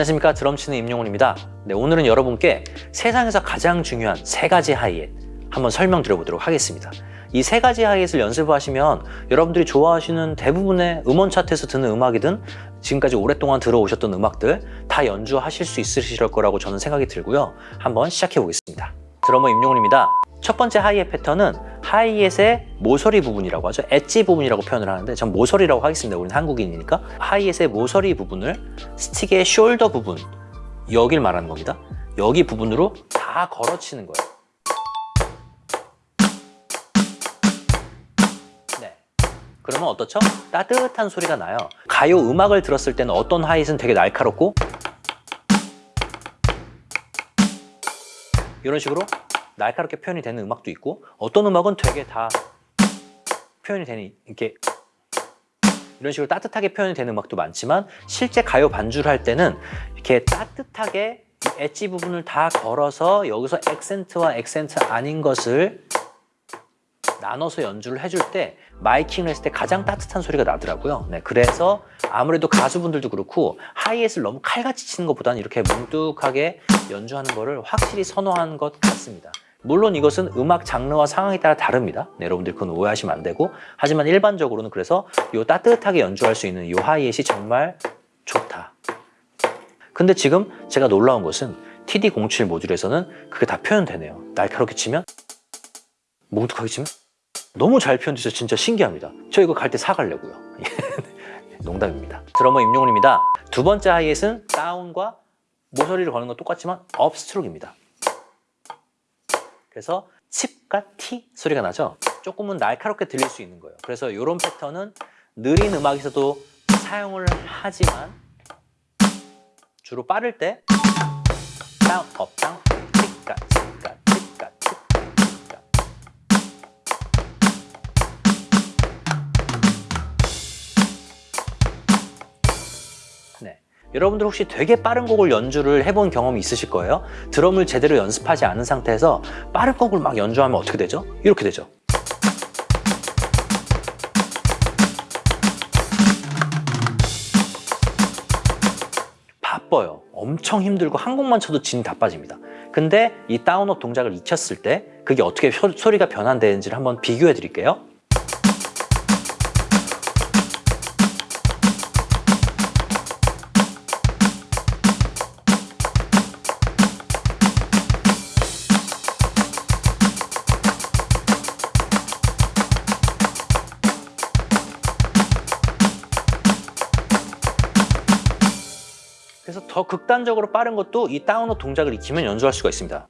안녕하십니까? 드럼 치는 임용훈입니다. 네, 오늘은 여러분께 세상에서 가장 중요한 세 가지 하이햇 한번 설명드려 보도록 하겠습니다. 이 세 가지 하이햇을 연습하시면 여러분들이 좋아하시는 대부분의 음원 차트에서 듣는 음악이든 지금까지 오랫동안 들어오셨던 음악들 다 연주하실 수 있으실 거라고 저는 생각이 들고요. 한번 시작해 보겠습니다. 드러머 임용훈입니다. 첫 번째 하이햇 패턴은 하이햇의 모서리 부분이라고 하죠. 엣지 부분이라고 표현을 하는데 전 모서리라고 하겠습니다. 우리는 한국인이니까. 하이햇의 모서리 부분을 스틱의 숄더 부분 여길 말하는 겁니다. 여기 부분으로 다 걸어치는 거예요. 네. 그러면 어떻죠? 따뜻한 소리가 나요. 가요 음악을 들었을 때는 어떤 하이햇은 되게 날카롭고 이런 식으로 날카롭게 표현이 되는 음악도 있고 어떤 음악은 되게 다 표현이 되는 이렇게 이런 식으로 따뜻하게 표현이 되는 음악도 많지만 실제 가요 반주를 할 때는 이렇게 따뜻하게 엣지 부분을 다 걸어서 여기서 액센트와 액센트 아닌 것을 나눠서 연주를 해줄 때 마이킹을 했을 때 가장 따뜻한 소리가 나더라고요. 네, 그래서 아무래도 가수분들도 그렇고 하이햇을 너무 칼같이 치는 것보다는 이렇게 뭉뚝하게 연주하는 거를 확실히 선호하는 것 같습니다 물론 이것은 음악 장르와 상황에 따라 다릅니다. 네, 여러분들 그건 오해하시면 안 되고 하지만 일반적으로는 그래서 요 따뜻하게 연주할 수 있는 요 하이햇이 정말 좋다. 근데 지금 제가 놀라운 것은 TD07 모듈에서는 그게 다 표현되네요. 날카롭게 치면 뭉툭하게 치면 너무 잘 표현돼서 진짜 신기합니다. 저 이거 갈 때 사갈려고요. 농담입니다. 드러머 임용훈입니다. 두 번째 하이햇은 다운과 모서리를 거는 건 똑같지만 업스트로크입니다. 그래서 칩과 티 소리가 나죠? 조금은 날카롭게 들릴 수 있는 거예요. 그래서 이런 패턴은 느린 음악에서도 사용을 하지만 주로 빠를 때 down, up, down, 여러분들 혹시 되게 빠른 곡을 연주를 해본 경험이 있으실 거예요? 드럼을 제대로 연습하지 않은 상태에서 빠른 곡을 막 연주하면 어떻게 되죠? 이렇게 되죠. 바빠요. 엄청 힘들고 한 곡만 쳐도 진이 다 빠집니다. 근데 이 다운업 동작을 익혔을 때 그게 어떻게 소리가 변환되는지를 한번 비교해 드릴게요 그래서 더 극단적으로 빠른 것도 이 다운로 동작을 익히면 연주할 수가 있습니다.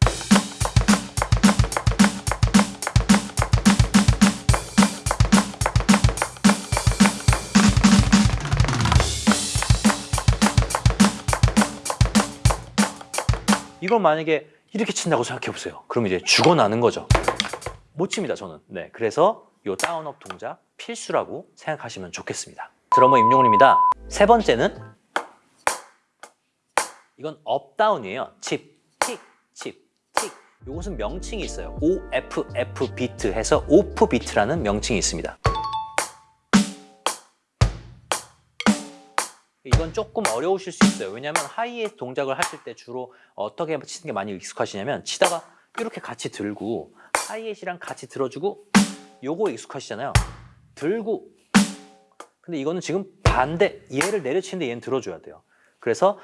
이걸 만약에 이렇게 친다고 생각해 보세요. 그럼 이제 죽어나는 거죠. 못 칩니다, 저는. 네, 그래서 이 다운업 동작 필수라고 생각하시면 좋겠습니다. 드러머 임용훈입니다. 세 번째는 이건 up down이에요. 칩, 틱, 칩, 틱. 이것은 명칭이 있어요. OFF 비트 해서 오프 비트라는 명칭이 있습니다. 이건 조금 어려우실 수 있어요. 왜냐하면 하이의 동작을 하실 때 주로 어떻게 치는 게 많이 익숙하시냐면 치다가 이렇게 같이 들고 hi-hat이랑 같이 들어주고 요거 익숙하시잖아요. 들고 근데 이거는 지금 반대 얘를 내려치는데 얘는 들어줘야 돼요. 그래서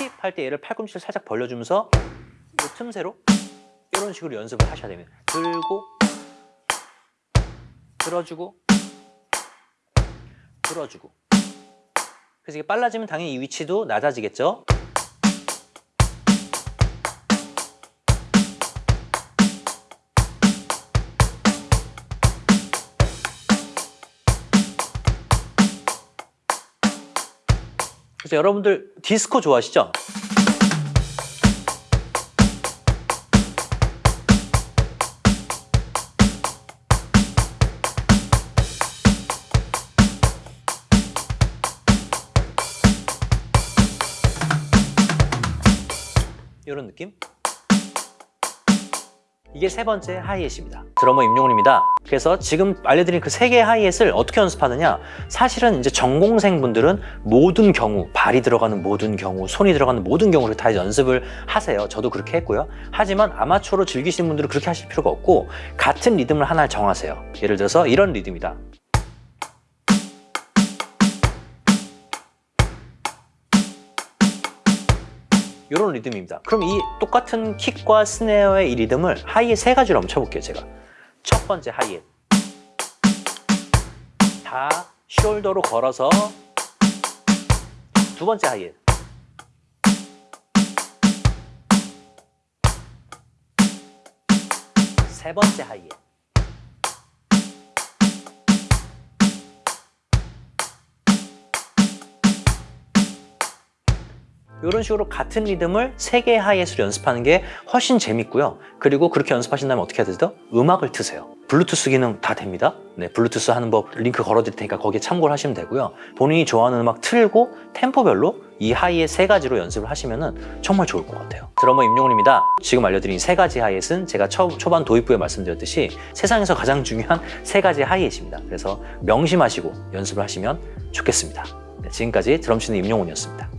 칩, 팁할 때 얘를 팔꿈치를 살짝 벌려주면서 이 틈새로 이런 식으로 연습을 하셔야 됩니다. 들고 들어주고 들어주고 그래서 이게 빨라지면 당연히 이 위치도 낮아지겠죠? 그래서 여러분들 디스코 좋아하시죠? 이런 느낌? 이게 세 번째 하이햇입니다. 드러머 임용훈입니다. 그래서 지금 알려드린 그 세 개의 하이햇을 어떻게 연습하느냐? 사실은 이제 전공생 분들은 모든 경우, 발이 들어가는 모든 경우, 손이 들어가는 모든 경우를 다 연습을 하세요. 저도 그렇게 했고요. 하지만 아마추어로 즐기시는 분들은 그렇게 하실 필요가 없고 같은 리듬을 하나 정하세요. 예를 들어서 이런 리듬이다. 이런 리듬입니다. 그럼 이 똑같은 킥과 스네어의 이 리듬을 하이에 세 가지로 한번 쳐볼게요, 제가. 첫 번째 하이에. 다 숄더로 걸어서 두 번째 하이에. 세 번째 하이에. 이런 식으로 같은 리듬을 세 개의 하이햇으로 연습하는 게 훨씬 재밌고요. 그리고 그렇게 연습하신다면 어떻게 해야 되죠? 음악을 트세요. 블루투스 기능 다 됩니다. 네, 블루투스 하는 법 링크 걸어드릴 테니까 거기에 참고를 하시면 되고요. 본인이 좋아하는 음악 틀고 템포별로 이 하이햇 세 가지로 연습을 하시면 정말 좋을 것 같아요. 드러머 임용훈입니다. 지금 알려드린 세 가지 hi-hat은 제가 초, 초반 도입부에 말씀드렸듯이 세상에서 가장 중요한 세 가지 hi-hat입니다. 그래서 명심하시고 연습을 하시면 좋겠습니다. 네, 지금까지 드럼치는 임용훈이었습니다.